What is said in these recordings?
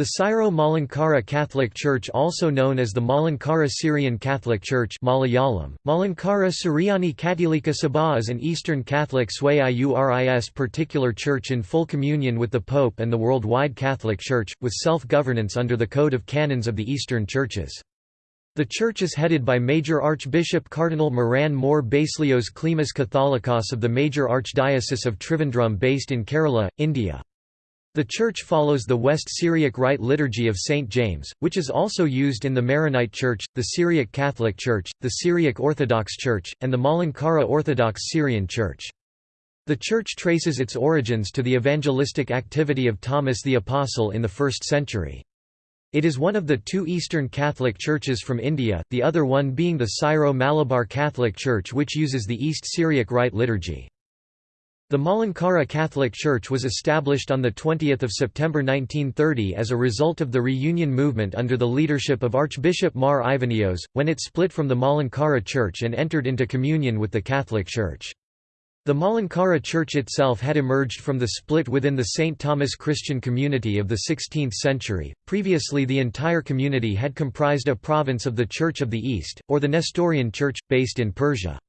The Syro-Malankara Catholic Church also known as the Malankara Syrian Catholic Church Malayalam, Malankara Suryani Katolika Sabha is an Eastern Catholic Sui Iuris particular church in full communion with the Pope and the worldwide Catholic Church, with self-governance under the Code of Canons of the Eastern Churches. The church is headed by Major Archbishop Cardinal Moran Moore Baselios Cleemis Catholicos of the Major Archdiocese of Trivandrum based in Kerala, India. The church follows the West Syriac Rite liturgy of St. James, which is also used in the Maronite Church, the Syriac Catholic Church, the Syriac Orthodox Church, and the Malankara Orthodox Syrian Church. The church traces its origins to the evangelistic activity of Thomas the Apostle in the 1st century. It is one of the two Eastern Catholic churches from India, the other one being the Syro-Malabar Catholic Church which uses the East Syriac Rite liturgy. The Malankara Catholic Church was established on 20 September 1930 as a result of the reunion movement under the leadership of Archbishop Mar Ivanios, when it split from the Malankara Church and entered into communion with the Catholic Church. The Malankara Church itself had emerged from the split within the St. Thomas Christian community of the 16th century. Previously, the entire community had comprised a province of the Church of the East, or the Nestorian Church, based in Persia.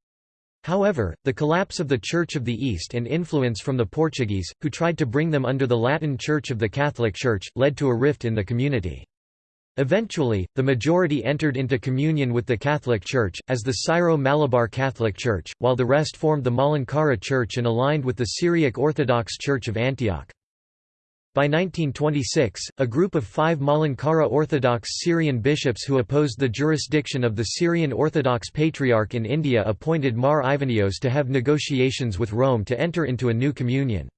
However, the collapse of the Church of the East and influence from the Portuguese, who tried to bring them under the Latin Church of the Catholic Church, led to a rift in the community. Eventually, the majority entered into communion with the Catholic Church, as the Syro-Malabar Catholic Church, while the rest formed the Malankara Church and aligned with the Syriac Orthodox Church of Antioch. By 1926, a group of five Malankara Orthodox Syrian bishops who opposed the jurisdiction of the Syrian Orthodox Patriarch in India appointed Mar Ivanios to have negotiations with Rome to enter into a new communion.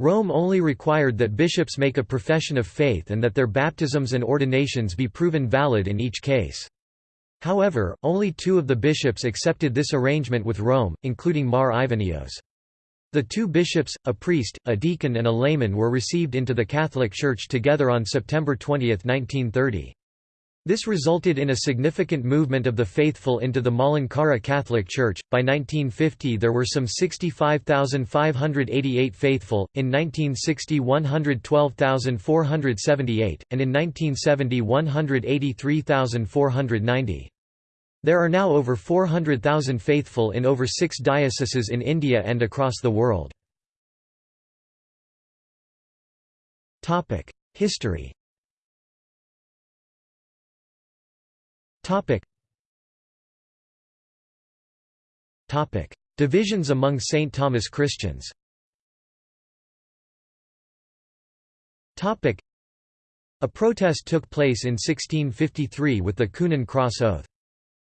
Rome only required that bishops make a profession of faith and that their baptisms and ordinations be proven valid in each case. However, only two of the bishops accepted this arrangement with Rome, including Mar Ivanios. The two bishops, a priest, a deacon and a layman were received into the Catholic Church together on September 20, 1930. This resulted in a significant movement of the faithful into the Malankara Catholic Church. By 1950, there were some 65,588 faithful, in 1960, 112,478, and in 1970, 183,490. There are now over 400,000 faithful in over six dioceses in India and across the world. History Divisions among St. Thomas Christians A protest took place in 1653 with the Coonan Cross Oath.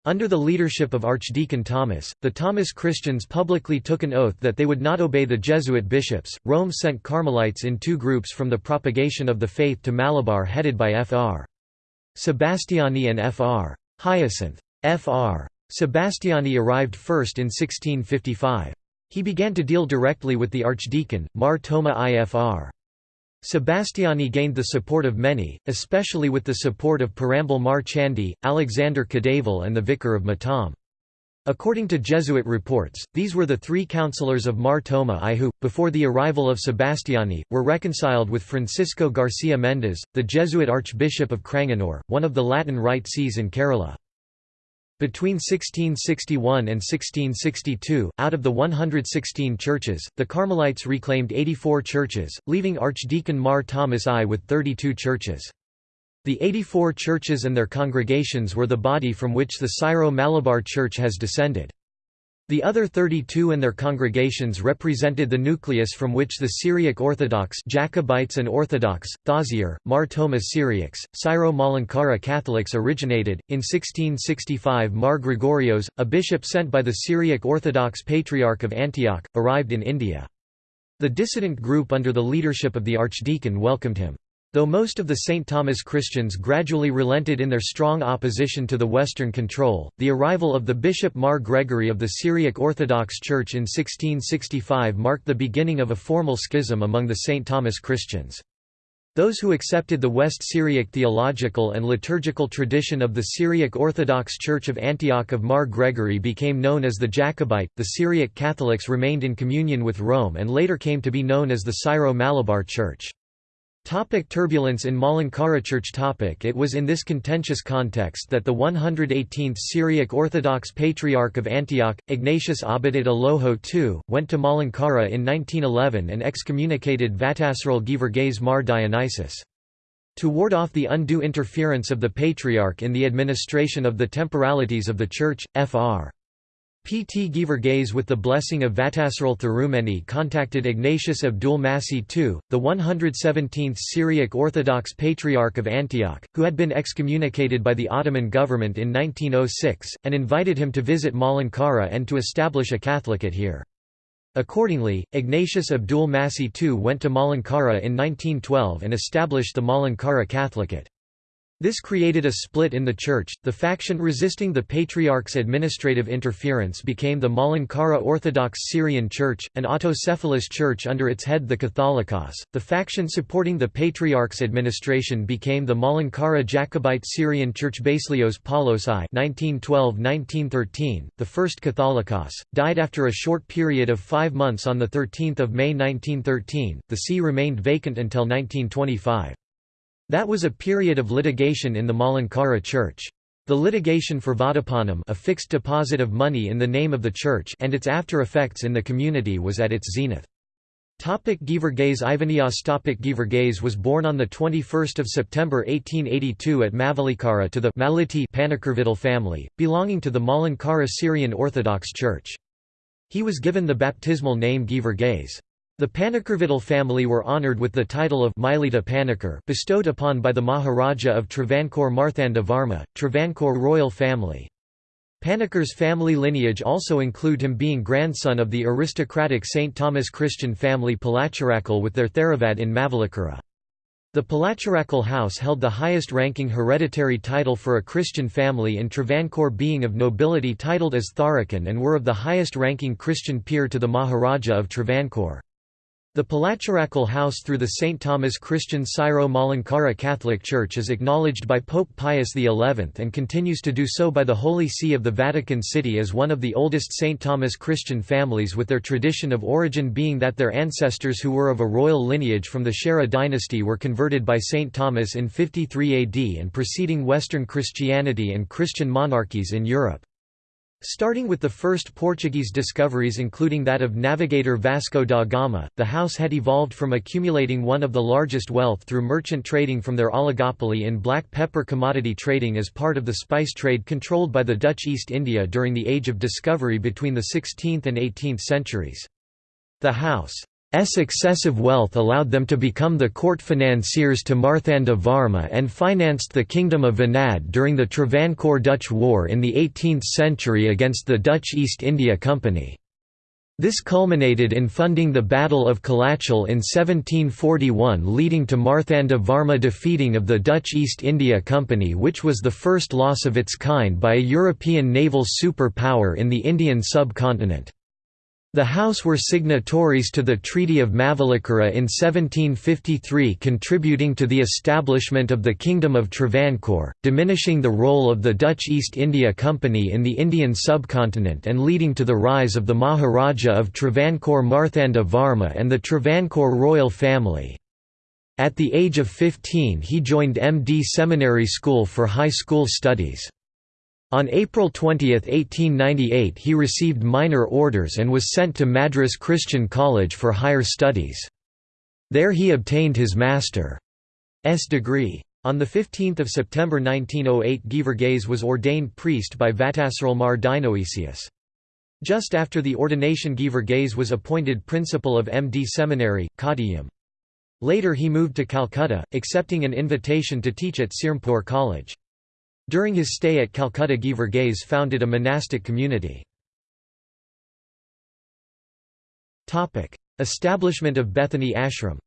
Under the leadership of Archdeacon Thomas, the Thomas Christians publicly took an oath that they would not obey the Jesuit bishops. Rome sent Carmelites in two groups from the propagation of the faith to Malabar headed by Fr. Sebastiani and Fr. Hyacinth. Fr. Sebastiani arrived first in 1655. He began to deal directly with the archdeacon, Mar Thoma Ifr. Sebastiani gained the support of many, especially with the support of Parambil Mar Chandi, Alexander Kadaval and the vicar of Matam. According to Jesuit reports, these were the three councillors of Mar Thoma I who, before the arrival of Sebastiani, were reconciled with Francisco Garcia Mendez, the Jesuit Archbishop of Cranganore, one of the Latin Rite sees in Kerala. Between 1661 and 1662, out of the 116 churches, the Carmelites reclaimed 84 churches, leaving Archdeacon Mar Thomas I with 32 churches. The 84 churches and their congregations were the body from which the Syro-Malabar Church has descended. The other 32 and their congregations represented the nucleus from which the Syriac Orthodox Jacobites and Orthodox, Thazier, Mar Thoma Syriacs, Syro-Malankara Catholics originated. In 1665 Mar Gregorios, a bishop sent by the Syriac Orthodox Patriarch of Antioch, arrived in India. The dissident group under the leadership of the archdeacon welcomed him. Though most of the St. Thomas Christians gradually relented in their strong opposition to the Western control, the arrival of the Bishop Mar Gregory of the Syriac Orthodox Church in 1665 marked the beginning of a formal schism among the St. Thomas Christians. Those who accepted the West Syriac theological and liturgical tradition of the Syriac Orthodox Church of Antioch of Mar Gregory became known as the Jacobite. The Syriac Catholics remained in communion with Rome and later came to be known as the Syro-Malabar Church. Topic turbulence in Malankara Church topic It was in this contentious context that the 118th Syriac Orthodox Patriarch of Antioch, Ignatius Abded Aloho II, went to Malankara in 1911 and excommunicated Vattasseril Geevarghese Mar Dionysius. To ward off the undue interference of the Patriarch in the administration of the temporalities of the Church, Fr. P. T. Geevarghese with the blessing of Vattasseril Thirumeni contacted Ignatius Abdul Masih II, the 117th Syriac Orthodox Patriarch of Antioch, who had been excommunicated by the Ottoman government in 1906, and invited him to visit Malankara and to establish a Catholicate here. Accordingly, Ignatius Abdul Masih II went to Malankara in 1912 and established the Malankara Catholicate. This created a split in the church. The faction resisting the Patriarch's administrative interference became the Malankara Orthodox Syrian Church, an autocephalous church under its head the Catholicos. The faction supporting the Patriarch's administration became the Malankara Jacobite Syrian Church Baselios Paulos I (1912–1913), the first Catholicos, died after a short period of five months on the 13th of May 1913. The see remained vacant until 1925. That was a period of litigation in the Malankara church. The litigation for Vadapanam a fixed deposit of money in the name of the church and its after-effects in the community was at its zenith. Topic Geevarghese Ivanios Topic Geevarghese was born on 21 September 1882 at Mavelikara to the Maliti Panakurvidal family, belonging to the Malankara Syrian Orthodox Church. He was given the baptismal name Geevarghese. The Panakurvidal family were honoured with the title of Milita Panakur bestowed upon by the Maharaja of Travancore Marthanda Varma, Travancore royal family. Panakur's family lineage also include him being grandson of the aristocratic St. Thomas Christian family Palacharakal with their Theravad in Mavelikara. The Palacharakal house held the highest-ranking hereditary title for a Christian family in Travancore being of nobility titled as Tharakan and were of the highest-ranking Christian peer to the Maharaja of Travancore. The Palacharakal House through the St. Thomas Christian Syro-Malankara Catholic Church is acknowledged by Pope Pius XI and continues to do so by the Holy See of the Vatican City as one of the oldest St. Thomas Christian families with their tradition of origin being that their ancestors who were of a royal lineage from the Chera dynasty were converted by St. Thomas in 53 AD and preceding Western Christianity and Christian monarchies in Europe. Starting with the first Portuguese discoveries including that of navigator Vasco da Gama, the house had evolved from accumulating one of the largest wealth through merchant trading from their oligopoly in black pepper commodity trading as part of the spice trade controlled by the Dutch East India during the Age of Discovery between the 16th and 18th centuries. The house S excessive wealth allowed them to become the court financiers to Marthanda Varma and financed the Kingdom of Venad during the Travancore-Dutch War in the 18th century against the Dutch East India Company. This culminated in funding the Battle of Colachel in 1741 leading to Marthanda Varma defeating of the Dutch East India Company which was the first loss of its kind by a European naval superpower in the Indian subcontinent. The House were signatories to the Treaty of Mavelikara in 1753 contributing to the establishment of the Kingdom of Travancore, diminishing the role of the Dutch East India Company in the Indian subcontinent and leading to the rise of the Maharaja of Travancore Marthanda Varma and the Travancore royal family. At the age of 15 he joined MD Seminary School for high school studies. On April 20, 1898 he received minor orders and was sent to Madras Christian College for higher studies. There he obtained his master's degree. On 15 September 1908 Geevarghese was ordained priest by Vattasseril Mar Dionysius. Just after the ordination Geevarghese was appointed principal of MD Seminary, Kottayam. Later he moved to Calcutta, accepting an invitation to teach at Serampore College. During his stay at Calcutta Geevarghese founded a monastic community. Establishment of Bethany Ashram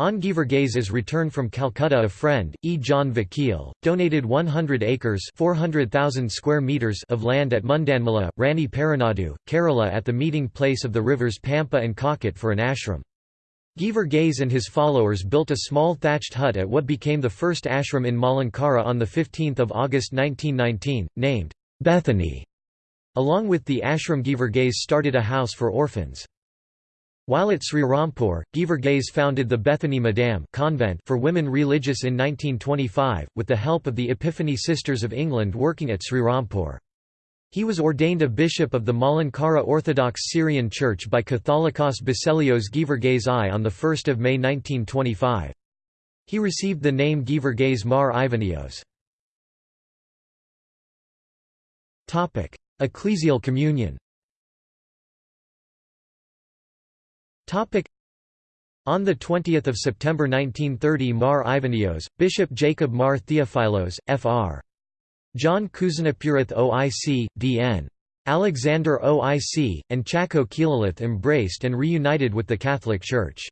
on Geevarghese's return from Calcutta a friend, E. John Vakil, donated 100 acres 400,000 square meters of land at Mundanmala, Rani Paranadu, Kerala at the meeting place of the rivers Pampa and Kokut for an ashram. Geevarghese and his followers built a small thatched hut at what became the first ashram in Malankara on 15 August 1919, named Bethany. Along with the ashram Geevarghese started a house for orphans. While at Srirampur, Geevarghese founded the Bethany Madam convent for women religious in 1925, with the help of the Epiphany Sisters of England working at Srirampur. He was ordained a bishop of the Malankara Orthodox Syrian Church by Catholicos Baselios Geevarghese I on 1 May 1925. He received the name Geevarghese Mar Ivanios. Ecclesial communion on 20 September 1930 Mar Ivanios, Bishop Jacob Mar Theophilos, Fr. John Kuzanapurath OIC, D.N. Alexander OIC, and Chako Keelalith embraced and reunited with the Catholic Church.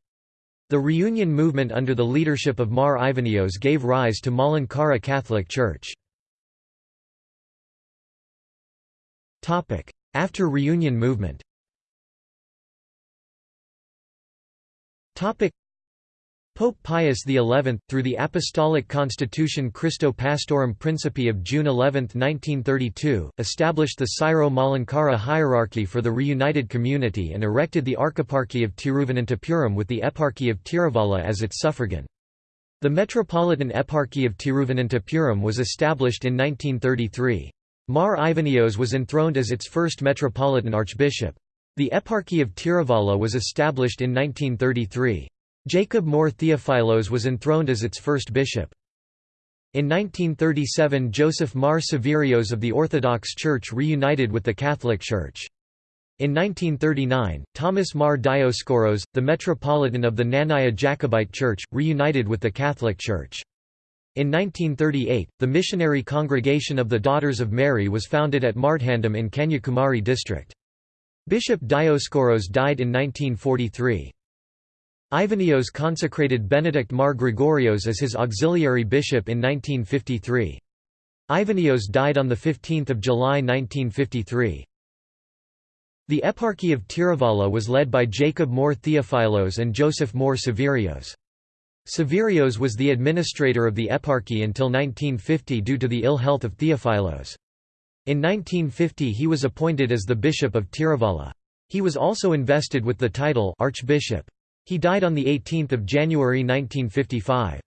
The reunion movement under the leadership of Mar Ivanios gave rise to Malankara Catholic Church. After reunion movement Pope Pius XI, through the Apostolic Constitution Christo Pastorum Principi of June 11, 1932, established the Syro-Malankara hierarchy for the reunited community and erected the Archeparchy of Tiruvananthapuram with the Eparchy of Tiruvalla as its suffragan. The Metropolitan Eparchy of Tiruvananthapuram was established in 1933. Mar Ivanios was enthroned as its first metropolitan archbishop. The Eparchy of Tiruvalla was established in 1933. Jacob More Theophilos was enthroned as its first bishop. In 1937 Joseph Mar Severios of the Orthodox Church reunited with the Catholic Church. In 1939, Thomas Mar Dioscoros, the Metropolitan of the Knanaya Jacobite Church, reunited with the Catholic Church. In 1938, the Missionary Congregation of the Daughters of Mary was founded at Marthandam in Kanyakumari district. Bishop Dioscoros died in 1943. Ivanios consecrated Benedict Mar Gregorios as his auxiliary bishop in 1953. Ivanios died on 15 July 1953. The Eparchy of Tiruvalla was led by Jacob More Theophilos and Joseph More Severios. Severios was the administrator of the eparchy until 1950 due to the ill health of Theophilos. In 1950 he was appointed as the Bishop of Tiruvalla. He was also invested with the title Archbishop. He died on 18 January 1955.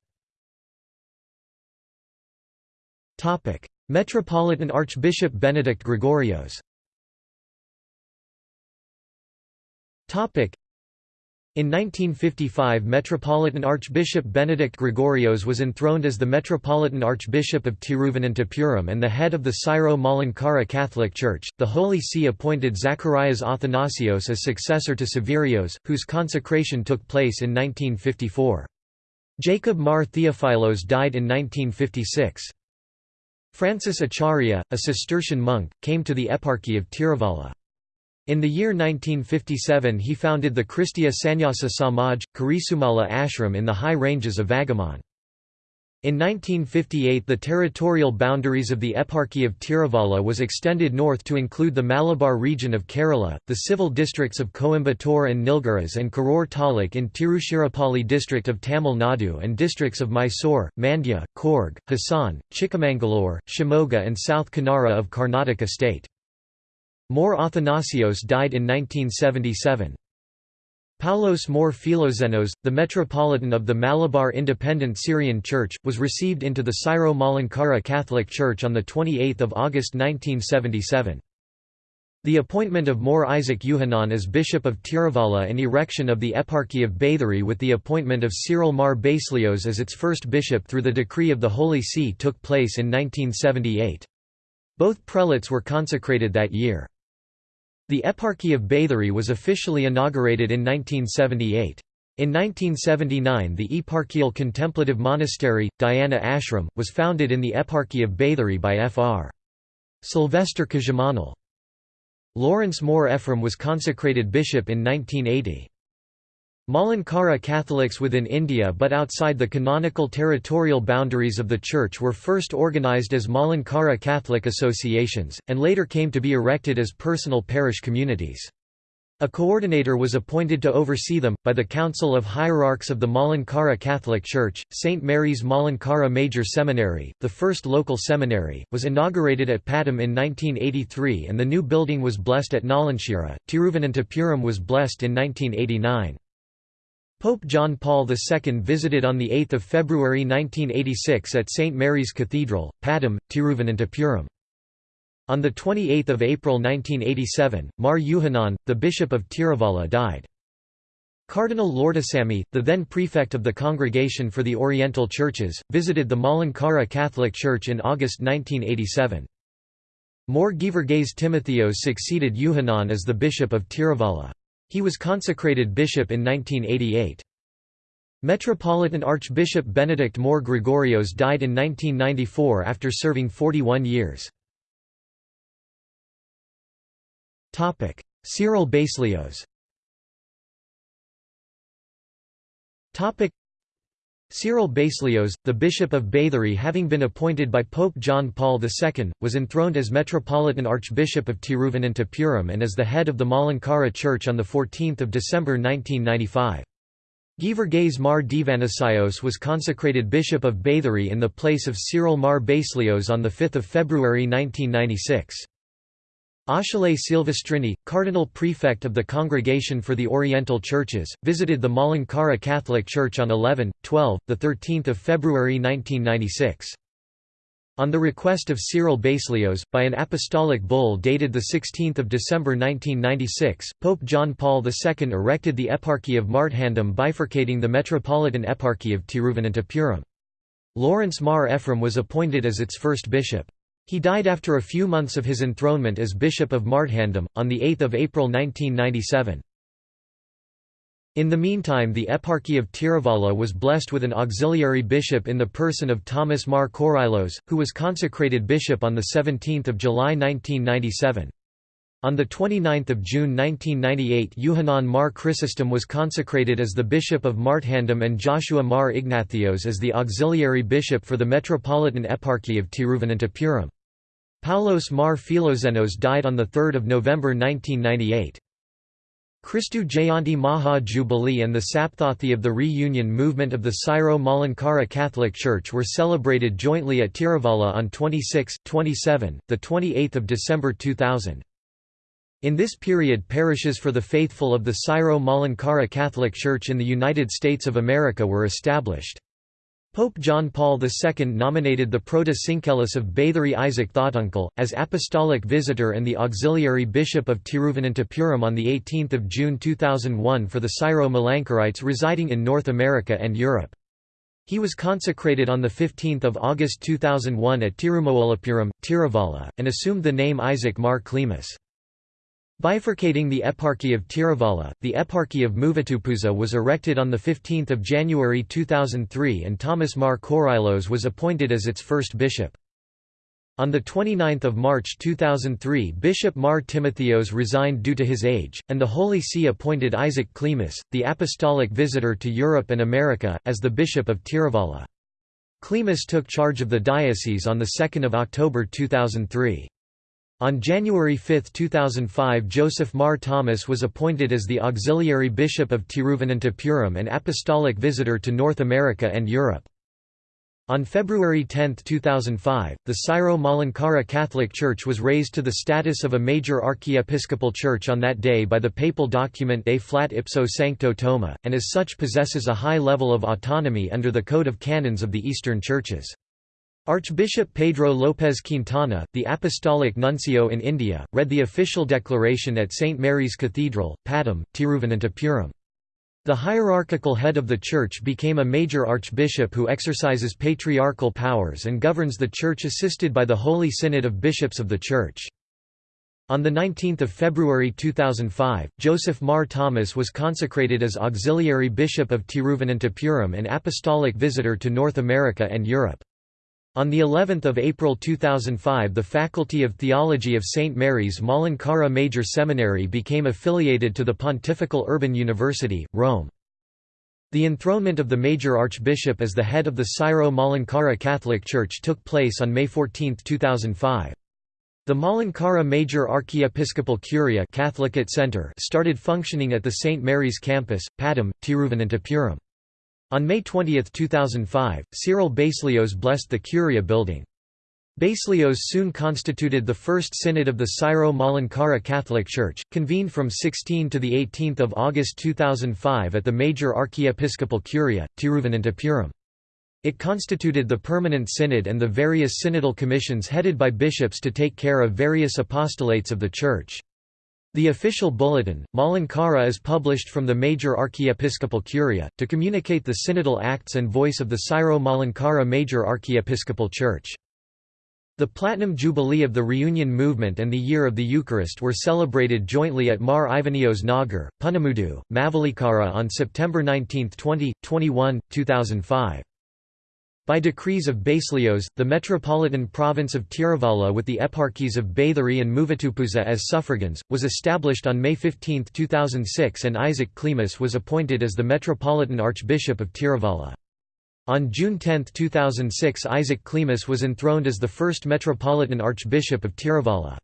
Metropolitan Archbishop Benedict Gregorios in 1955 Metropolitan Archbishop Benedict Gregorios was enthroned as the Metropolitan Archbishop of Tiruvananthapuram and the head of the Syro-Malankara Catholic Church. The Holy See appointed Zacharias Athanasios as successor to Severios, whose consecration took place in 1954. Jacob Mar Theophilos died in 1956. Francis Acharya, a Cistercian monk, came to the Eparchy of Tiruvalla. In the year 1957 he founded the Christiya Sannyasa Samaj, Karisumala ashram in the high ranges of Vagamon. In 1958 the territorial boundaries of the Eparchy of Tiruvalla was extended north to include the Malabar region of Kerala, the civil districts of Coimbatore and Nilgiris and Karur Taluk in Tiruchirappalli district of Tamil Nadu and districts of Mysore, Mandya, Coorg, Hassan, Chikmagalur, Shimoga and South Kanara of Karnataka state. More Athanasios died in 1977. Paulos More Philoxenos, the Metropolitan of the Malabar Independent Syrian Church, was received into the Syro-Malankara Catholic Church on 28 August 1977. The appointment of More Isaac Yuhanan as Bishop of Tiruvalla and erection of the Eparchy of Bathery with the appointment of Cyril Mar Baselios as its first bishop through the decree of the Holy See took place in 1978. Both prelates were consecrated that year. The Eparchy of Bathery was officially inaugurated in 1978. In 1979 the Eparchial Contemplative Monastery, Dhyana Ashram, was founded in the Eparchy of Bathery by Fr. Sylvester Kajamanal. Lawrence Moore Ephraim was consecrated bishop in 1980. Malankara Catholics within India but outside the canonical territorial boundaries of the Church were first organised as Malankara Catholic associations, and later came to be erected as personal parish communities. A coordinator was appointed to oversee them, by the Council of Hierarchs of the Malankara Catholic Church. St. Mary's Malankara Major Seminary, the first local seminary, was inaugurated at Pattom in 1983 and the new building was blessed at Nalanchira. Tiruvananthapuram was blessed in 1989. Pope John Paul II visited on 8 February 1986 at St. Mary's Cathedral, Pattom, Tiruvananthapuram. On 28 April 1987, Mar Yuhanan, the Bishop of Tiruvalla died. Cardinal Lourdusamy, the then prefect of the Congregation for the Oriental Churches, visited the Malankara Catholic Church in August 1987. More Geevarghese Timotheos succeeded Yuhanan as the Bishop of Tiruvalla. He was consecrated bishop in 1988. Metropolitan Archbishop Benedict More Gregorios died in 1994 after serving 41 years. Topic: Cyril Baselios. Cyril Baselios, the Bishop of Bathery having been appointed by Pope John Paul II, was enthroned as Metropolitan Archbishop of Tiruvananthapuram and as the head of the Malankara Church on 14 December 1995. Geevarghese Mar Divanasios was consecrated Bishop of Bathery in the place of Cyril Mar Baselios on 5 February 1996. Achille Silvestrini, Cardinal Prefect of the Congregation for the Oriental Churches, visited the Malankara Catholic Church on 11, 12, 13 February 1996. On the request of Cyril Baselios, by an apostolic bull dated 16 December 1996, Pope John Paul II erected the Eparchy of Marthandam bifurcating the Metropolitan Eparchy of Tiruvananthapuram. Lawrence Mar Ephraim was appointed as its first bishop. He died after a few months of his enthronement as Bishop of Marthandam, on 8 April 1997. In the meantime the Eparchy of Tiruvalla was blessed with an auxiliary bishop in the person of Thomas Mar Korylos, who was consecrated bishop on 17 July 1997. On 29 June 1998 Yuhanan Mar Chrysostom was consecrated as the Bishop of Marthandam and Joshua Mar Ignathios as the auxiliary bishop for the Metropolitan Eparchy of Tiruvananthapuram. Paulos Mar Philoxenos died on 3 November 1998. Christu Jayanti Maha Jubilee and the Sapthathi of the Reunion movement of the Syro Malankara Catholic Church were celebrated jointly at Tiruvalla on 26, 27, 28 December 2000. In this period parishes for the faithful of the Syro Malankara Catholic Church in the United States of America were established. Pope John Paul II nominated the Proto-Syncellus of Bathery Isaac Thotunkel, as apostolic visitor and the auxiliary bishop of Tiruvananthapuram on 18 June 2001 for the Syro-Malankarites residing in North America and Europe. He was consecrated on 15 August 2001 at Tirumawalapuram, Tiruvalla, and assumed the name Isaac Mar Cleemis. Bifurcating the Eparchy of Tiruvalla, the Eparchy of Muvattupuzha was erected on 15 January 2003 and Thomas Mar Korylos was appointed as its first bishop. On 29 March 2003 Bishop Mar Timotheos resigned due to his age, and the Holy See appointed Isaac Cleemis, the apostolic visitor to Europe and America, as the Bishop of Tiruvalla. Cleemis took charge of the diocese on 2 October 2003. On January 5, 2005 Joseph Mar Thomas was appointed as the Auxiliary Bishop of Tiruvananthapuram and Apostolic Visitor to North America and Europe. On February 10, 2005, the Syro-Malankara Catholic Church was raised to the status of a major archiepiscopal church on that day by the papal document A Flat Ipso Sancto Toma, and as such possesses a high level of autonomy under the Code of Canons of the Eastern Churches. Archbishop Pedro López Quintana, the Apostolic Nuncio in India, read the official declaration at St. Mary's Cathedral, Pattom, Tiruvananthapuram. The hierarchical head of the Church became a major archbishop who exercises patriarchal powers and governs the Church assisted by the Holy Synod of Bishops of the Church. On 19 February 2005, Joseph Mar Thomas was consecrated as Auxiliary Bishop of Tiruvananthapuram and Apostolic Visitor to North America and Europe. On the 11th of April 2005 the Faculty of Theology of St. Mary's Malankara Major Seminary became affiliated to the Pontifical Urban University, Rome. The enthronement of the major archbishop as the head of the Syro-Malankara Catholic Church took place on May 14, 2005. The Malankara Major Archiepiscopal Curia Catholicate Center started functioning at the St. Mary's campus, Pattom, Tiruvananthapuram. On May 20, 2005, Cyril Baselios blessed the Curia building. Baselios soon constituted the First Synod of the Syro-Malankara Catholic Church, convened from 16 to 18 August 2005 at the Major Archiepiscopal Curia, Tiruvananthapuram. It constituted the Permanent Synod and the various synodal commissions headed by bishops to take care of various apostolates of the Church. The official bulletin, Malankara is published from the major archiepiscopal curia, to communicate the synodal acts and voice of the Syro-Malankara Major Archiepiscopal Church. The Platinum Jubilee of the Reunion Movement and the Year of the Eucharist were celebrated jointly at Mar Ivanios Nagar, Punamudu, Mavelikara on September 19, 20, 21, 2005. By decrees of Baselios, the metropolitan province of Tiruvalla with the eparchies of Bathery and Muvattupuzha as suffragans, was established on May 15, 2006 and Isaac Cleemis was appointed as the Metropolitan Archbishop of Tiruvalla. On June 10, 2006 Isaac Cleemis was enthroned as the first Metropolitan Archbishop of Tiruvalla.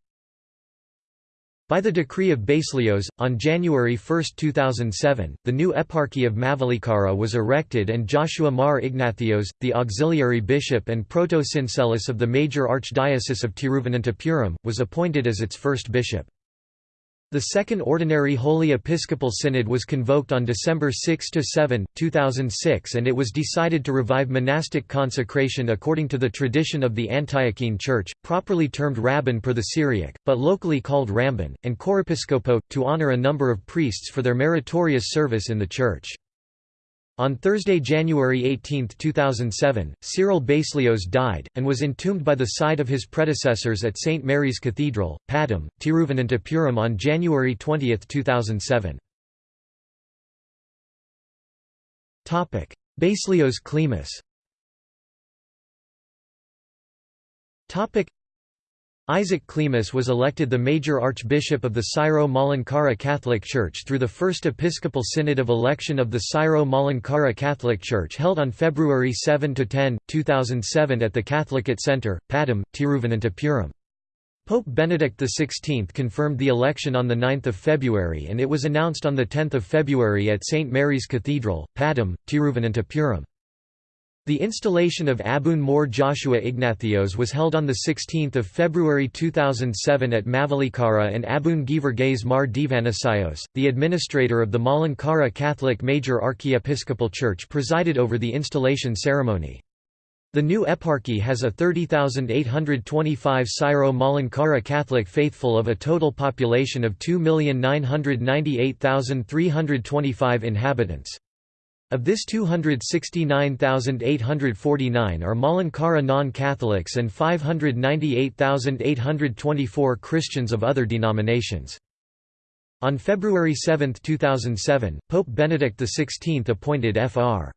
By the decree of Baselios, on January 1, 2007, the new eparchy of Mavelikara was erected and Joshua Mar Ignathios, the auxiliary bishop and proto-syncellus of the major archdiocese of Tiruvananthapuram, was appointed as its first bishop. The Second Ordinary Holy Episcopal Synod was convoked on December 6–7, 2006 and it was decided to revive monastic consecration according to the tradition of the Antiochene Church, properly termed Rabban per the Syriac, but locally called Ramban, and Chorepiscopo, to honor a number of priests for their meritorious service in the Church. On Thursday, January 18, 2007, Cyril Baselios died, and was entombed by the side of his predecessors at St. Mary's Cathedral, Pattom, Tiruvananthapuram on January 20, 2007. Baselios Cleemis Isaac Cleemis was elected the major archbishop of the Syro-Malankara Catholic Church through the First Episcopal Synod of Election of the Syro-Malankara Catholic Church held on February 7–10, 2007 at the Catholicate Center, Pattom, Tiruvananthapuram. Pope Benedict XVI confirmed the election on 9 February and it was announced on 10 February at St. Mary's Cathedral, Pattom, Tiruvananthapuram. The installation of Abun More Joshua Ignathios was held on 16 February 2007 at Mavelikara and Abun Geevarghese Mar Divanasios, the administrator of the Malankara Catholic Major Archiepiscopal Church presided over the installation ceremony. The new eparchy has a 30,825 Syro-Malankara Catholic faithful of a total population of 2,998,325 inhabitants. Of this 269,849 are Malankara non-Catholics and 598,824 Christians of other denominations. On February 7, 2007, Pope Benedict XVI appointed Fr.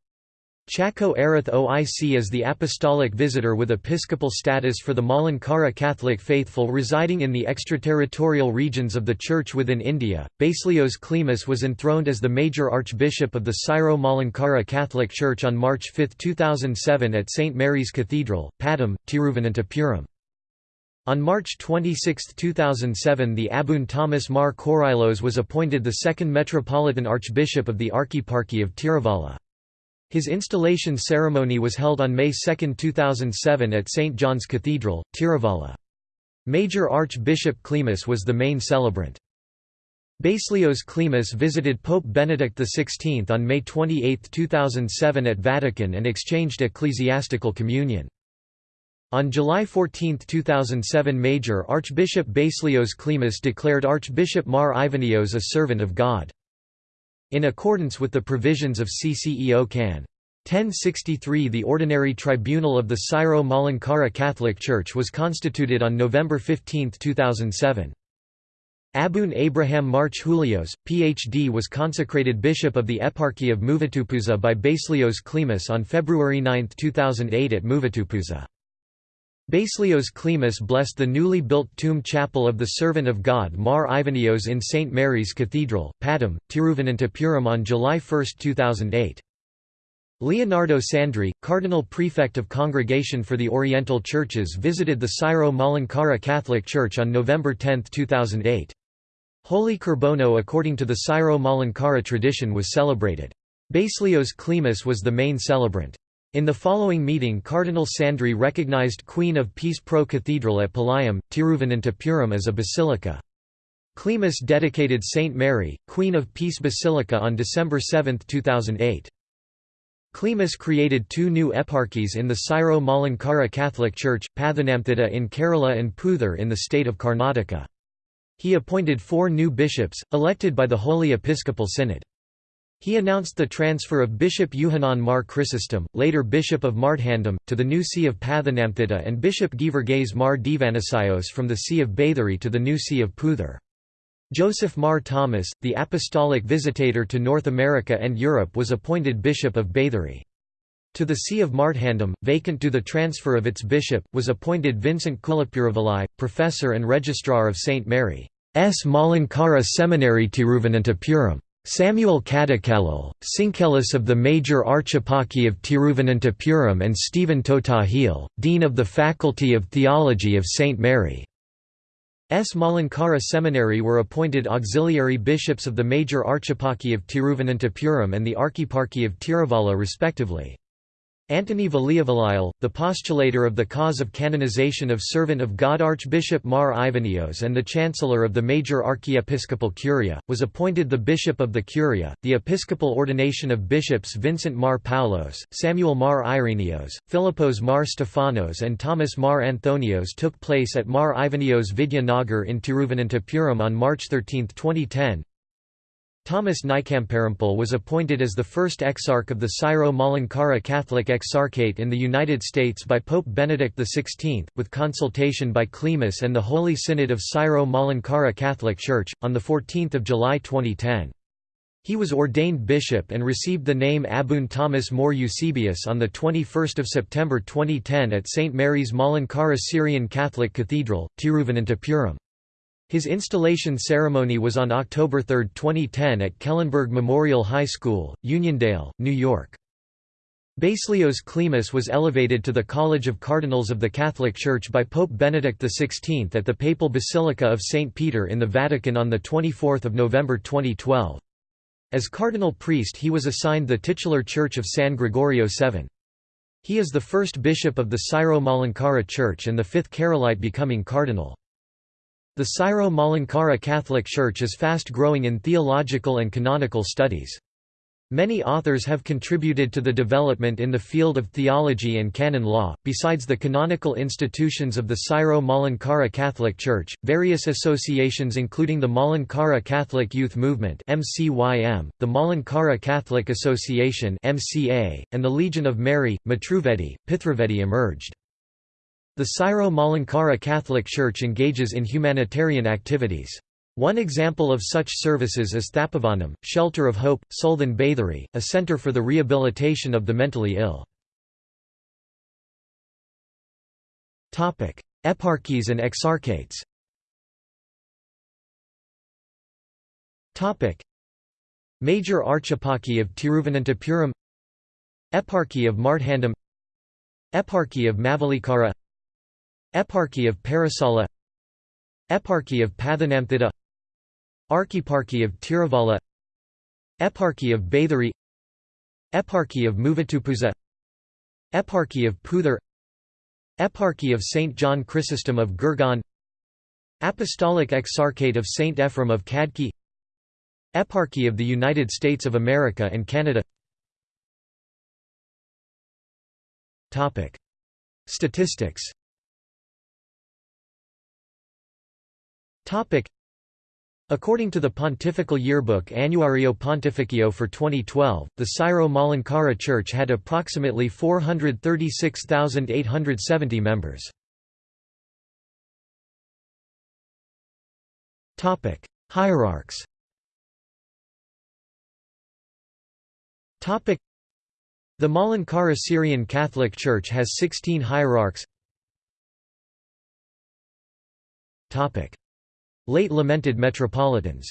Chacko Arath OIC is the apostolic visitor with episcopal status for the Malankara Catholic faithful residing in the extraterritorial regions of the Church within India. Baselios Cleemis was enthroned as the major archbishop of the Syro-Malankara Catholic Church on March 5, 2007 at St. Mary's Cathedral, Pattom, Tiruvananthapuram. On March 26, 2007 the Abun Thomas Mar Korylos was appointed the second Metropolitan Archbishop of the Archieparchy of Tiruvalla. His installation ceremony was held on May 2, 2007 at St. John's Cathedral, Tiruvalla. Major Archbishop Cleemis was the main celebrant. Baselios Cleemis visited Pope Benedict XVI on May 28, 2007 at Vatican and exchanged ecclesiastical communion. On July 14, 2007 Major Archbishop Baselios Cleemis declared Archbishop Mar Ivanios a servant of God. In accordance with the provisions of CCEO Can. 1063 the Ordinary Tribunal of the Syro-Malankara Catholic Church was constituted on November 15, 2007. Abun Abraham Mar Julios, Ph.D. was consecrated bishop of the Eparchy of Muvattupuzha by Baselios Cleemis on February 9, 2008 at Muvattupuzha. Baselios Cleemis blessed the newly built tomb chapel of the Servant of God Mar Ivanios in St. Mary's Cathedral, Pattom, Tiruvananthapuram on July 1, 2008. Leonardo Sandri, Cardinal Prefect of Congregation for the Oriental Churches visited the Syro-Malankara Catholic Church on November 10, 2008. Holy Kurbono according to the Syro-Malankara tradition was celebrated. Baselios Cleemis was the main celebrant. In the following meeting Cardinal Sandri recognized Queen of Peace Pro Cathedral at Palayam, Tiruvananthapuram as a basilica. Cleemis dedicated Saint Mary, Queen of Peace Basilica on December 7, 2008. Cleemis created two new eparchies in the Syro-Malankara Catholic Church, Pathanamthitta in Kerala and Puthur in the state of Karnataka. He appointed four new bishops, elected by the Holy Episcopal Synod. He announced the transfer of Bishop Yuhanan Mar Chrysostom, later Bishop of Marthandam, to the new see of Pathanamthitta and Bishop Geevarghese Mar Divanasios from the see of Bathery to the new see of Puthur. Joseph Mar Thomas, the apostolic visitator to North America and Europe was appointed Bishop of Bathery. To the See of Marthandam, vacant due to the transfer of its bishop, was appointed Vincent Kulapuravilai, professor and registrar of St. Mary's Malankara Seminary Tiruvananthapuram. Samuel Kadakellal, Syncellus of the Major Archeparchy of Tiruvananthapuram and Stephen Thottathil, Dean of the Faculty of Theology of St. Mary. S. Malankara Seminary were appointed auxiliary bishops of the major archeparchy of Tiruvananthapuram and the archeparchy of Tiruvalla respectively. Antony Valiavalile, the postulator of the cause of canonization of servant of God Archbishop Mar Ivanios and the chancellor of the major archiepiscopal curia, was appointed the bishop of the curia. The episcopal ordination of bishops Vincent Mar Paulos, Samuel Mar Ireneos, Philippos Mar Stefanos, and Thomas Mar Anthonios took place at Mar Ivanios Vidya Nagar in Tiruvananthapuram on March 13, 2010. Thomas Naickamparampil was appointed as the first exarch of the Syro-Malankara Catholic Exarchate in the United States by Pope Benedict XVI, with consultation by Cleemis and the Holy Synod of Syro-Malankara Catholic Church, on 14 July 2010. He was ordained bishop and received the name Abun Thomas More Eusebius on 21 September 2010 at St. Mary's Malankara Syrian Catholic Cathedral, Tiruvananthapuram. His installation ceremony was on October 3, 2010 at Kellenberg Memorial High School, Uniondale, New York. Baselios Cleemis was elevated to the College of Cardinals of the Catholic Church by Pope Benedict XVI at the Papal Basilica of St. Peter in the Vatican on 24 November 2012. As cardinal priest he was assigned the titular Church of San Gregorio VII. He is the first bishop of the Syro-Malankara Church and the fifth Keralite becoming cardinal. The Syro-Malankara Catholic Church is fast growing in theological and canonical studies. Many authors have contributed to the development in the field of theology and canon law. Besides the canonical institutions of the Syro-Malankara Catholic Church, various associations including the Malankara Catholic Youth Movement (MCYM), the Malankara Catholic Association (MCA), and the Legion of Mary, Matruvedi, Pithruvedi emerged. The Syro-Malankara Catholic Church engages in humanitarian activities. One example of such services is Thapavanam, Shelter of Hope, Sulthan Bathery, a center for the rehabilitation of the mentally ill. Eparchies and exarchates Major Archeparchy of Tiruvananthapuram Eparchy of Marthandam Eparchy of Mavelikara Eparchy of Parasala Eparchy of Pathanamthitta Archeparchy of Tiruvalla Eparchy of Bathery Eparchy of Muvattupuzha Eparchy of Puthur Eparchy of St. John Chrysostom of Gurgaon Apostolic Exarchate of St. Ephraim of Khadki Eparchy of the United States of America and Canada Statistics According to the Pontifical Yearbook Annuario Pontificio for 2012, the Syro-Malankara Church had approximately 436,870 members. Hierarchs The Malankara Syrian Catholic Church has 16 hierarchs Late lamented metropolitans.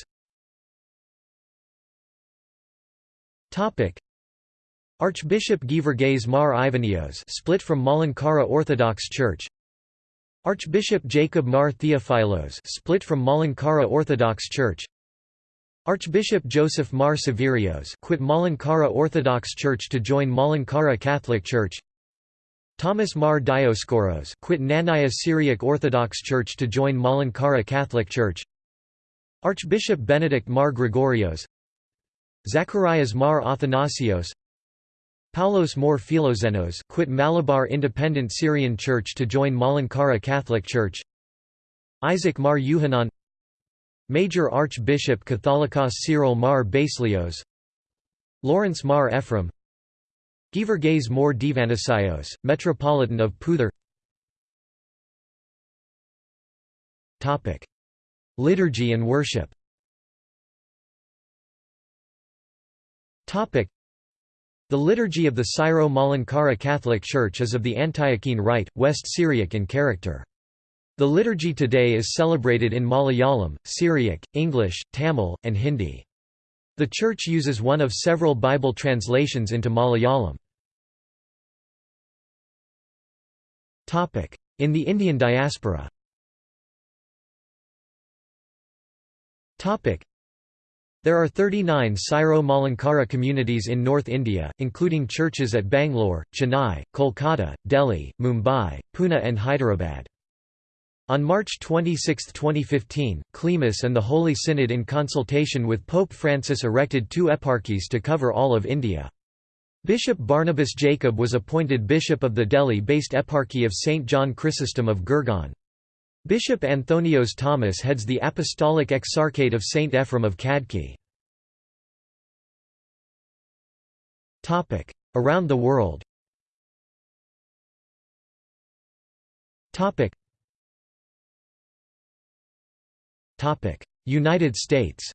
Archbishop Geevarghese Mar Ivanios split from Malankara Orthodox Church. Archbishop Jacob Mar Theophilos split from Malankara Orthodox Church. Archbishop Joseph Mar Severios quit Malankara Orthodox Church to join Malankara Catholic Church Thomas Mar Dioscoros quit Knanaya Syriac Orthodox Church to join Malankara Catholic Church. Archbishop Benedict Mar Gregorios. Zacharias Mar Athanasios. Paulos Mor Philoxenos quit Malabar Independent Syrian Church to join Malankara Catholic Church. Isaac Mar Yuhanan. Major Archbishop Catholicos Cyril Mar Baselios Lawrence Mar Ephraim Geevarghese Mor Divanisios, Metropolitan of Puthur Liturgy and worship the liturgy of the Syro-Malankara Catholic Church is of the Antiochene Rite, West Syriac in character. The liturgy today is celebrated in Malayalam, Syriac, English, Tamil, and Hindi. The Church uses one of several Bible translations into Malayalam. In the Indian diaspora there are 39 Syro-Malankara communities in North India, including churches at Bangalore, Chennai, Kolkata, Delhi, Mumbai, Pune and Hyderabad. On March 26, 2015, Cleemis and the Holy Synod in consultation with Pope Francis erected two eparchies to cover all of India. Bishop Barnabas Jacob was appointed bishop of the Delhi-based eparchy of St. John Chrysostom of Gurgaon. Bishop Anthonios Thomas heads the Apostolic Exarchate of St. Ephraim of Khadki. Around the world United States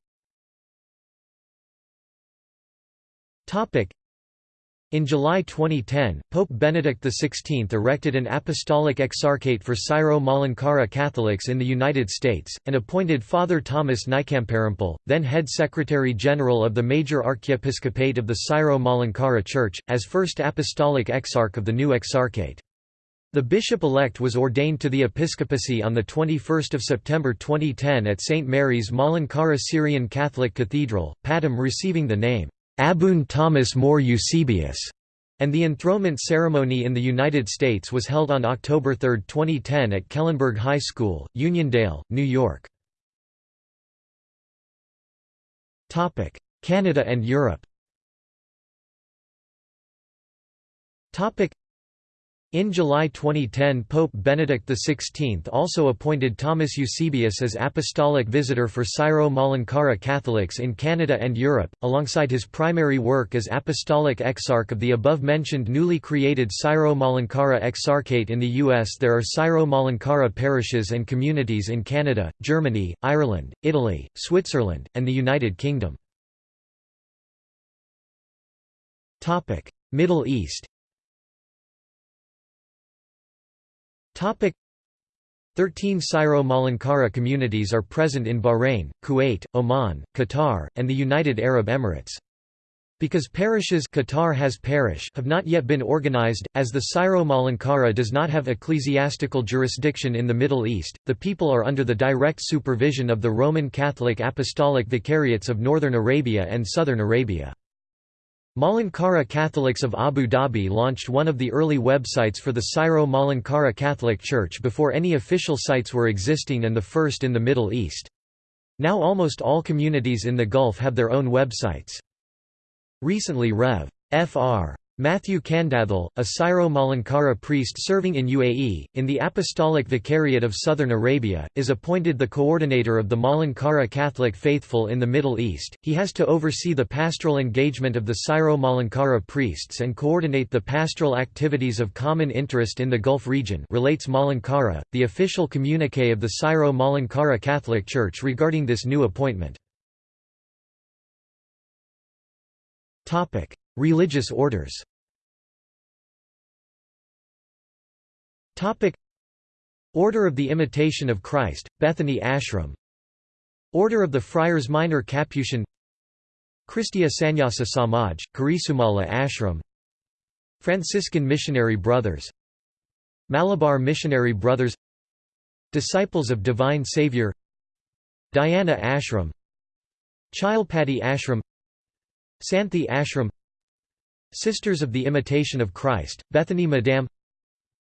in July 2010, Pope Benedict XVI erected an apostolic exarchate for Syro-Malankara Catholics in the United States, and appointed Father Thomas Naickamparampil, then head Secretary General of the Major Archiepiscopate of the Syro-Malankara Church, as first apostolic exarch of the new exarchate. The bishop-elect was ordained to the episcopacy on 21 September 2010 at St. Mary's Malankara Syrian Catholic Cathedral, Pattom receiving the name, Abun Thomas More Eusebius, and the enthronement ceremony in the United States was held on October 3, 2010 at Kellenberg High School, Uniondale, New York. Canada and Europe in July 2010 Pope Benedict XVI also appointed Thomas Eusebius as Apostolic Visitor for Syro-Malankara Catholics in Canada and Europe, alongside his primary work as Apostolic Exarch of the above-mentioned newly created Syro-Malankara Exarchate in the U.S. There are Syro-Malankara parishes and communities in Canada, Germany, Ireland, Italy, Switzerland, and the United Kingdom. Middle East Topic 13 Syro-Malankara communities are present in Bahrain, Kuwait, Oman, Qatar, and the United Arab Emirates. Because parishes Qatar has parish have not yet been organized, as the Syro-Malankara does not have ecclesiastical jurisdiction in the Middle East, the people are under the direct supervision of the Roman Catholic Apostolic Vicariates of Northern Arabia and Southern Arabia. Malankara Catholics of Abu Dhabi launched one of the early websites for the Syro-Malankara Catholic Church before any official sites were existing and the first in the Middle East. Now almost all communities in the Gulf have their own websites. Recently Rev. Fr. Matthew Kandathil, a Syro-Malankara priest serving in UAE, in the Apostolic Vicariate of Southern Arabia, is appointed the coordinator of the Malankara Catholic faithful in the Middle East. He has to oversee the pastoral engagement of the Syro-Malankara priests and coordinate the pastoral activities of common interest in the Gulf region relates Malankara, the official communique of the Syro-Malankara Catholic Church regarding this new appointment. Religious orders. Order of the Imitation of Christ, Bethany Ashram. Order of the Friars Minor Capuchin. Christia Sannyasa Samaj, Kurisumala Ashram. Franciscan Missionary Brothers. Malabar Missionary Brothers. Disciples of Divine Saviour Diana Ashram. Chilpatty Ashram. Santhi Ashram Sisters of the Imitation of Christ, Bethany Madame.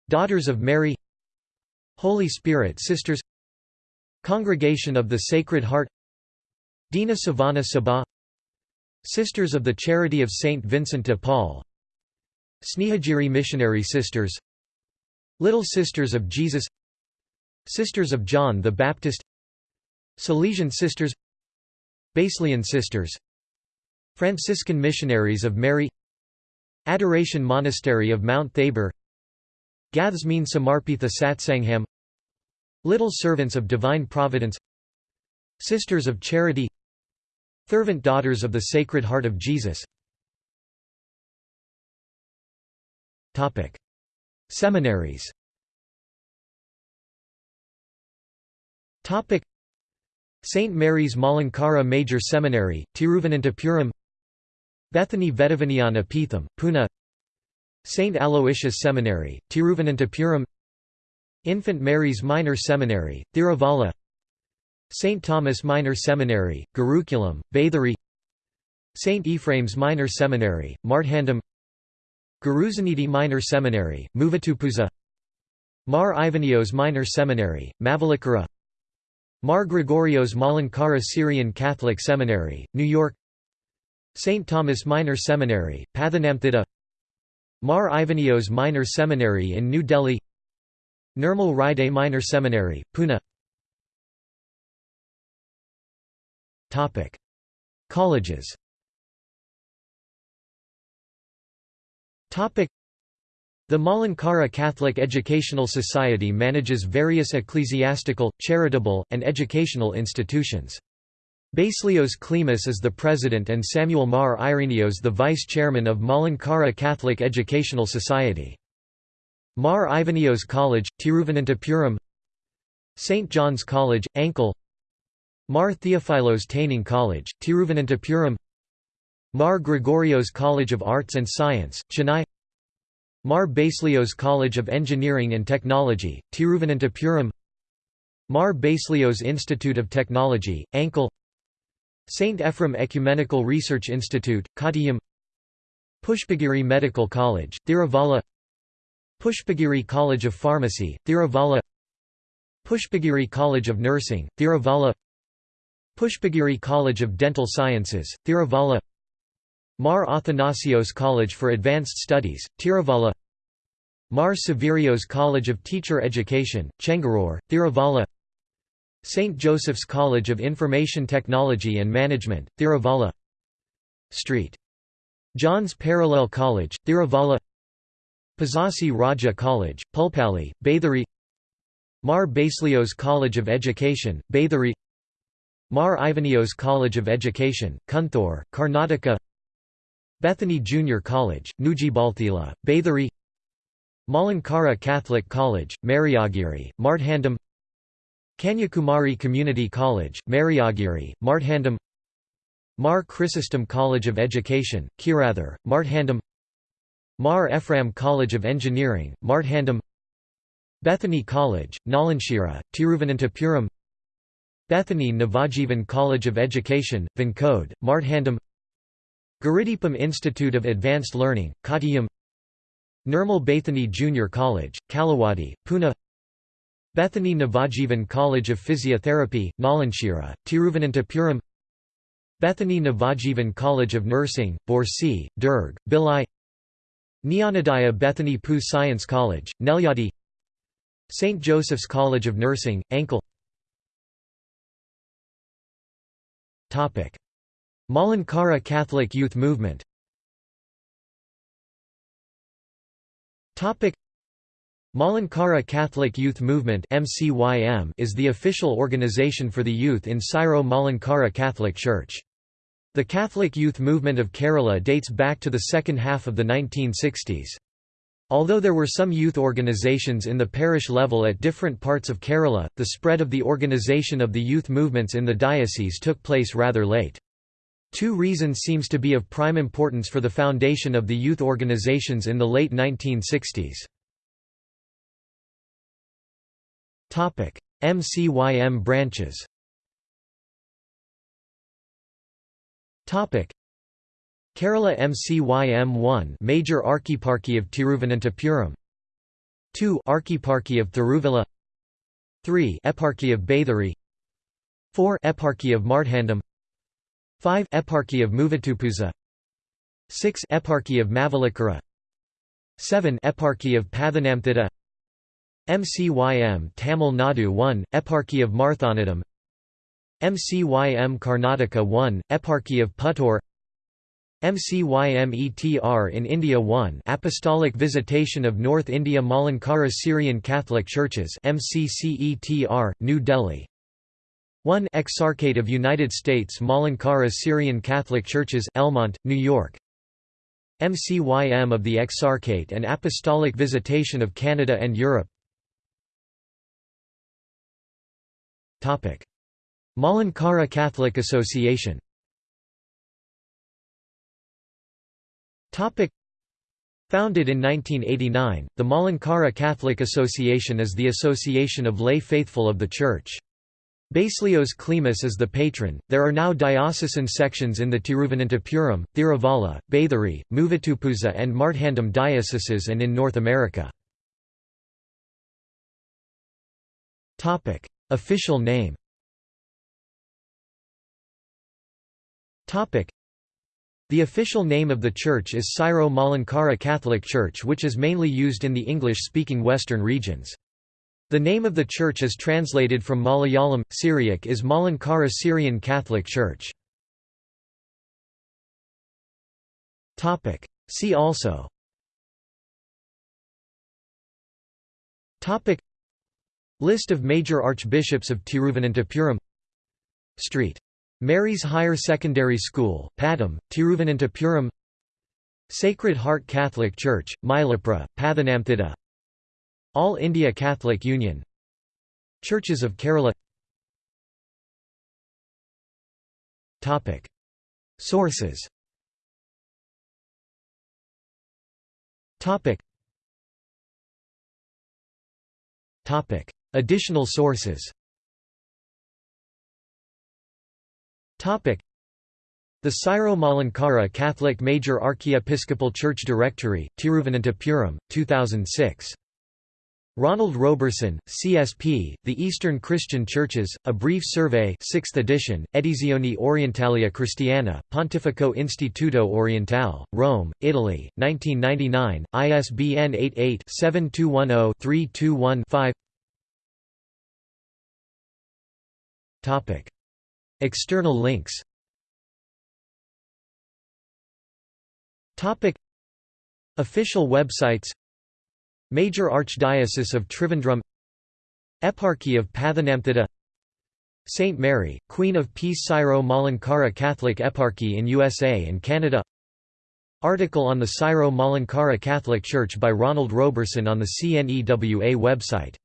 Daughters of Mary. Holy Spirit Sisters. Congregation of the Sacred Heart. Dina Savannah Sabha Sisters of the Charity of Saint Vincent de Paul. Snehagiri Missionary Sisters. Little Sisters of Jesus. Sisters of John the Baptist. Salesian Sisters. Baselian Sisters. Franciscan Missionaries of Mary Adoration Monastery of Mount Thabor Gathsmeen Samarpitha Satsangham Little Servants of Divine Providence Sisters of Charity Fervent Daughters of the Sacred Heart of Jesus. Seminaries. St. Mary's Malankara Major Seminary, Tiruvananthapuram Bethany Vedavanayana Peetham, Pune St. Aloysius Seminary, Tiruvananthapuram Infant Mary's Minor Seminary, Thiruvalla St. Thomas Minor Seminary, Gurukulam, Bathery St. Ephraim's Minor Seminary, Marthandam Guruzanidhi Minor Seminary, Muvatupuzha Mar Ivanios Minor Seminary, Mavelikara Mar Gregorios Malankara Syrian Catholic Seminary, New York St. Thomas Minor Seminary, Pathanamthitta Mar Ivanios Minor Seminary in New Delhi Nirmal Ride Minor Seminary, Pune Colleges the Malankara Catholic Educational Society manages various ecclesiastical, charitable, and educational institutions. Baselios Cleemis is the president and Samuel Mar Irenios the vice-chairman of Malankara Catholic Educational Society. Mar Ivanios College, Tiruvananthapuram. St. John's College, Anchal. Mar Theophilos Taining College, Tiruvananthapuram. Mar Gregorios College of Arts and Science, Chennai. Mar Baselios College of Engineering and Technology, Tiruvananthapuram. Mar Baselios Institute of Technology, Anchal St. Ephrem Ecumenical Research Institute, Kottayam Pushpagiri Medical College, Thiruvalla Pushpagiri College of Pharmacy, Thiruvalla Pushpagiri College of Nursing, Thiruvalla Pushpagiri College of Dental Sciences, Thiruvalla Mar Athanasios College for Advanced Studies, Tiruvalla Mar Severios College of Teacher Education, Chengaroor, Thiruvalla St. Joseph's College of Information Technology and Management, Thiruvalla St. John's Parallel College, Thiruvalla Pazhassi Raja College, Pulpally, Bathery Mar Baselios College of Education, Bathery Mar Ivanios College of Education, Kunthur, Karnataka Bethany Junior College, Nujibalthila, Bathery Malankara Catholic College, Mariagiri, Marthandam Kanyakumari Community College, Mariagiri, Marthandam Mar Chrysostom College of Education, Kirathar, Marthandam Mar Ephraim College of Engineering, Marthandam Bethany College, Nalanchira, Tiruvananthapuram Bethany Navajivan College of Education, Vinkode, Marthandam Gurudipam Institute of Advanced Learning, Kottayam Nirmal Bethany Junior College, Kalawadi, Pune Bethany Navajivan College of Physiotherapy, Nalanchira, Tiruvananthapuram. Bethany Navajivan College of Nursing, Borsi, Durg, Bhilai Jnanodaya Bethany Poo Science College, Nelyadi. St. Joseph's College of Nursing, Anchal. Malankara Catholic Youth Movement Malankara Catholic Youth Movement is the official organization for the youth in Syro Malankara Catholic Church. The Catholic youth movement of Kerala dates back to the second half of the 1960s. Although there were some youth organizations in the parish level at different parts of Kerala, the spread of the organization of the youth movements in the diocese took place rather late. Two reasons seems to be of prime importance for the foundation of the youth organizations in the late 1960s. MCYM branches Kerala MCYM 1 Major Archeparchy of Tiruvananthapuram. 2 Archeparchy of Thiruvalla 3 Eparchy of Bathery 4 Eparchy of Marthandam 5 Eparchy of Muvattupuzha 6 Eparchy of Mavelikara 7 Eparchy of Pathanamthitta MCYM Tamil Nadu 1 Eparchy of Marthandam MCYM Karnataka 1 Eparchy of Puttur. MCYMETR in India 1 Apostolic Visitation of North India Malankara Syrian Catholic Churches MCCETR, New Delhi. 1 Exarchate of United States Malankara Syrian Catholic Churches Elmont, New York. MCYM of the Exarchate and Apostolic Visitation of Canada and Europe Malankara Catholic Association Founded in 1989, the Malankara Catholic Association is the association of lay faithful of the Church. Baselios Cleemis is the patron. There are now diocesan sections in the Tiruvananthapuram, Thiruvalla, Bathery, Muvattupuzha, and Marthandam dioceses and in North America. Topic: Official name. The official name of the church is Syro Malankara Catholic Church which is mainly used in the English-speaking western regions. The name of the church is translated from Malayalam, Syriac is Malankara Syrian Catholic Church. See also List of major archbishops of Tiruvananthapuram. Street. Mary's Higher Secondary School, Pattom, Tiruvananthapuram. Sacred Heart Catholic Church, Mylapra, Pathanamthitta. All India Catholic Union. Churches of Kerala. Sources Additional sources. The Syro-Malankara Catholic Major Archiepiscopal Church Directory, Tiruvananthapuram, 2006. Ronald Roberson, CSP, The Eastern Christian Churches, A Brief Survey 6th edition, Edizioni Orientalia Cristiana, Pontificio Istituto Orientale, Rome, Italy, 1999, ISBN 88-7210-321-5 External links. Official websites. Major Archdiocese of Trivandrum. Eparchy of Pathanamthitta St. Mary, Queen of Peace Syro Malankara Catholic Eparchy in USA and Canada. Article on the Syro Malankara Catholic Church by Ronald Roberson on the CNEWA website